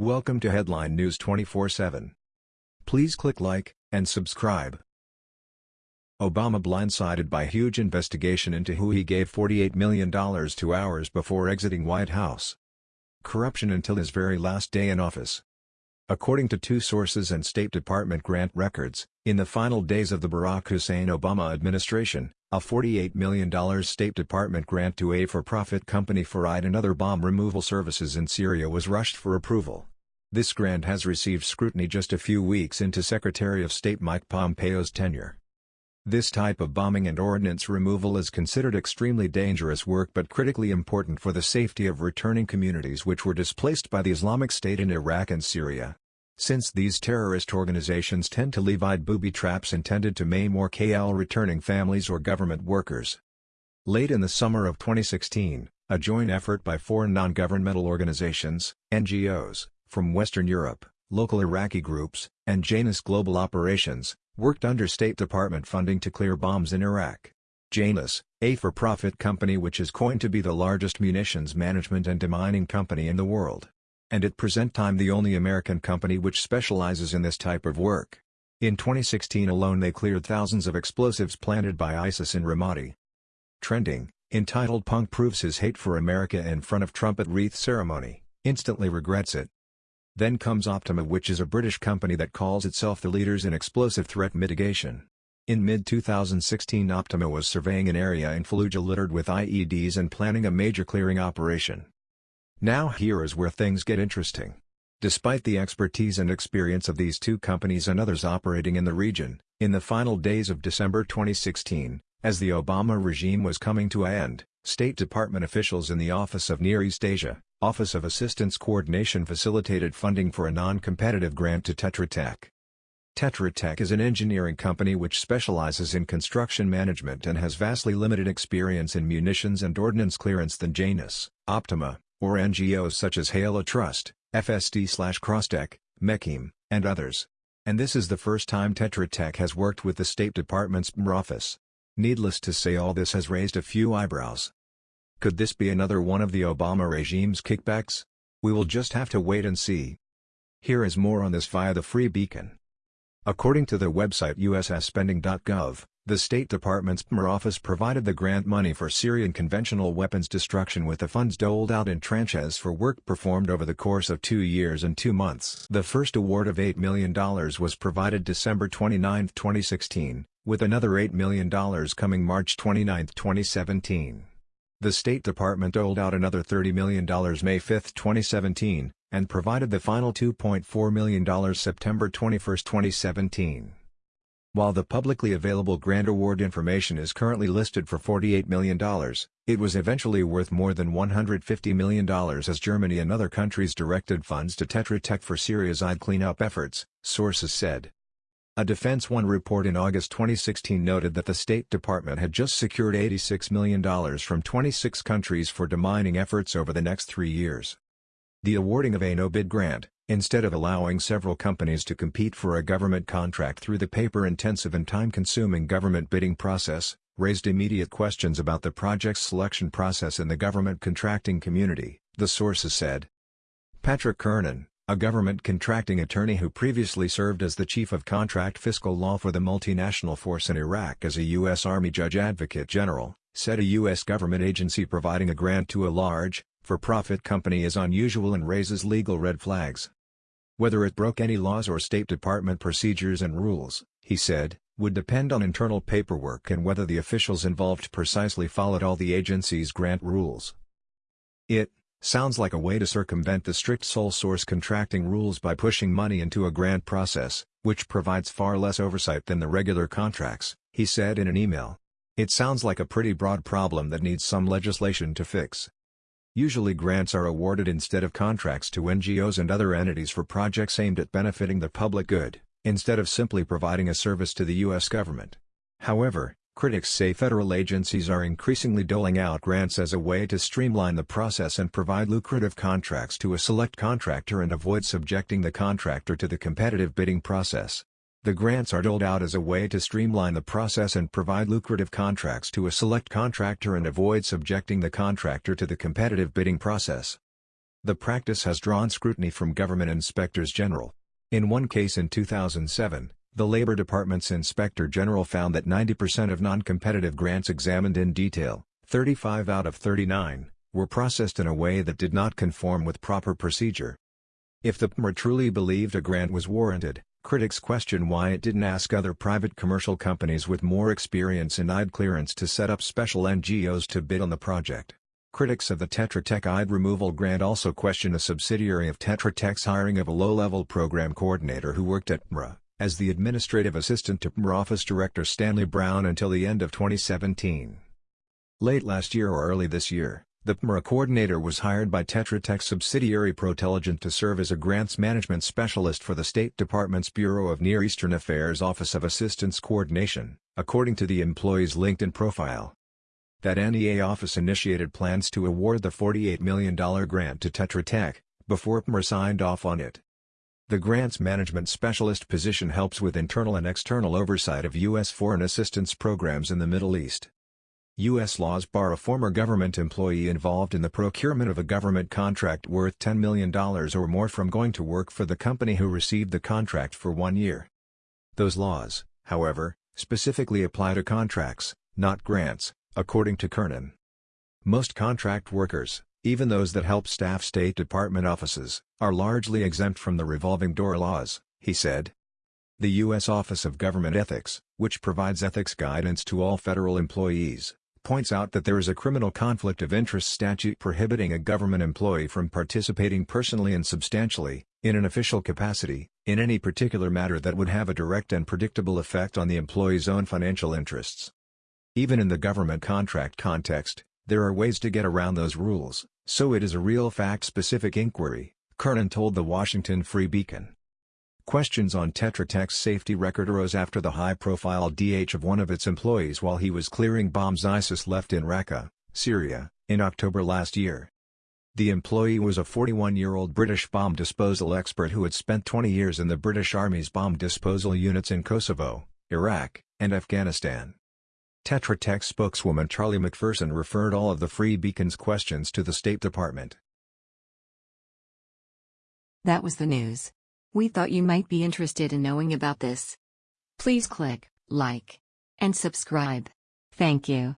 Welcome to Headline News 24/7. Please click like and subscribe. Obama blindsided by huge investigation into who he gave $48 million to hours before exiting White House. Corruption until his very last day in office. According to two sources and State Department grant records, in the final days of the Barack Hussein Obama administration, a $48 million State Department grant to a for-profit company for IED and other bomb removal services in Syria was rushed for approval. This grant has received scrutiny just a few weeks into Secretary of State Mike Pompeo's tenure. This type of bombing and ordnance removal is considered extremely dangerous work but critically important for the safety of returning communities which were displaced by the Islamic State in Iraq and Syria. Since these terrorist organizations tend to eyed booby traps intended to maim or KL returning families or government workers. Late in the summer of 2016, a joint effort by four non-governmental organizations, NGOs, from Western Europe, local Iraqi groups, and Janus Global Operations, worked under State Department funding to clear bombs in Iraq. Janus, a for-profit company which is coined to be the largest munitions management and demining company in the world. And at present time the only American company which specializes in this type of work. In 2016 alone they cleared thousands of explosives planted by ISIS in Ramadi. Trending, entitled Punk proves his hate for America in front of Trump at wreath ceremony, instantly regrets it. Then comes Optima which is a British company that calls itself the leaders in explosive threat mitigation. In mid-2016 Optima was surveying an area in Fallujah littered with IEDs and planning a major clearing operation. Now here is where things get interesting. Despite the expertise and experience of these two companies and others operating in the region, in the final days of December 2016, as the Obama regime was coming to an end, State Department officials in the Office of Near East Asia, Office of Assistance Coordination facilitated funding for a non-competitive grant to Tetra Tech. Tetra Tech is an engineering company which specializes in construction management and has vastly limited experience in munitions and ordnance clearance than Janus, Optima, or NGOs such as Halo Trust, FSD-Crosstech, Mechem, and others. And this is the first time Tetra Tech has worked with the State Department's BMR office. Needless to say all this has raised a few eyebrows. Could this be another one of the Obama regime's kickbacks? We will just have to wait and see. Here is more on this via the Free Beacon. According to the website usaspending.gov, the State Department's BMR office provided the grant money for Syrian conventional weapons destruction with the funds doled out in tranches for work performed over the course of two years and two months. The first award of $8 million was provided December 29, 2016, with another $8 million coming March 29, 2017. The State Department doled out another $30 million May 5, 2017, and provided the final $2.4 million September 21, 2017. While the publicly available grant award information is currently listed for $48 million, it was eventually worth more than $150 million as Germany and other countries directed funds to Tetra Tech for Syria's cleanup efforts, sources said. A Defense One report in August 2016 noted that the State Department had just secured $86 million from 26 countries for demining efforts over the next three years. The awarding of a no-bid grant, instead of allowing several companies to compete for a government contract through the paper-intensive and time-consuming government bidding process, raised immediate questions about the project's selection process in the government contracting community, the sources said. Patrick Kernan, a government contracting attorney who previously served as the chief of contract fiscal law for the multinational force in Iraq as a U.S. Army Judge Advocate General, said a U.S. government agency providing a grant to a large, for-profit company is unusual and raises legal red flags. Whether it broke any laws or State Department procedures and rules, he said, would depend on internal paperwork and whether the officials involved precisely followed all the agency's grant rules. It, Sounds like a way to circumvent the strict sole source contracting rules by pushing money into a grant process, which provides far less oversight than the regular contracts, he said in an email. It sounds like a pretty broad problem that needs some legislation to fix. Usually grants are awarded instead of contracts to NGOs and other entities for projects aimed at benefiting the public good, instead of simply providing a service to the U.S. government. However, Critics say federal agencies are increasingly doling out grants as a way to streamline the process and provide lucrative contracts to a select contractor and avoid subjecting the contractor to the competitive bidding process. The grants are doled out as a way to streamline the process and provide lucrative contracts to a select contractor and avoid subjecting the contractor to the competitive bidding process. The practice has drawn scrutiny from government inspectors general. In one case in 2007, the Labor Department's Inspector General found that 90% of non-competitive grants examined in detail, 35 out of 39, were processed in a way that did not conform with proper procedure. If the PMRA truly believed a grant was warranted, critics question why it didn't ask other private commercial companies with more experience in IED clearance to set up special NGOs to bid on the project. Critics of the Tetra Tech IED removal grant also question a subsidiary of Tetra Tech's hiring of a low-level program coordinator who worked at PMRA, as the administrative assistant to PMRA Office Director Stanley Brown until the end of 2017. Late last year or early this year, the PMRA coordinator was hired by Tetra Tech subsidiary Protelligent to serve as a grants management specialist for the State Department's Bureau of Near Eastern Affairs Office of Assistance Coordination, according to the employee's LinkedIn profile that NEA office initiated plans to award the $48 million grant to Tetra Tech, before PMRA signed off on it. The grants management specialist position helps with internal and external oversight of U.S. foreign assistance programs in the Middle East. U.S. laws bar a former government employee involved in the procurement of a government contract worth $10 million or more from going to work for the company who received the contract for one year. Those laws, however, specifically apply to contracts, not grants, according to Kernan. Most contract workers, even those that help staff State Department offices, are largely exempt from the revolving door laws, he said. The U.S. Office of Government Ethics, which provides ethics guidance to all federal employees, points out that there is a criminal conflict of interest statute prohibiting a government employee from participating personally and substantially, in an official capacity, in any particular matter that would have a direct and predictable effect on the employee's own financial interests. Even in the government contract context, there are ways to get around those rules, so it is a real fact-specific inquiry, Kernan told the Washington Free Beacon. Questions on Tetra Tech's safety record arose after the high-profile DH of one of its employees while he was clearing bombs ISIS left in Raqqa, Syria, in October last year. The employee was a 41-year-old British bomb disposal expert who had spent 20 years in the British Army's bomb disposal units in Kosovo, Iraq, and Afghanistan. Tetra Tech spokeswoman Charlie McPherson referred all of the Free Beacon's questions to the State Department. That was the news. We thought you might be interested in knowing about this. Please click like and subscribe. Thank you.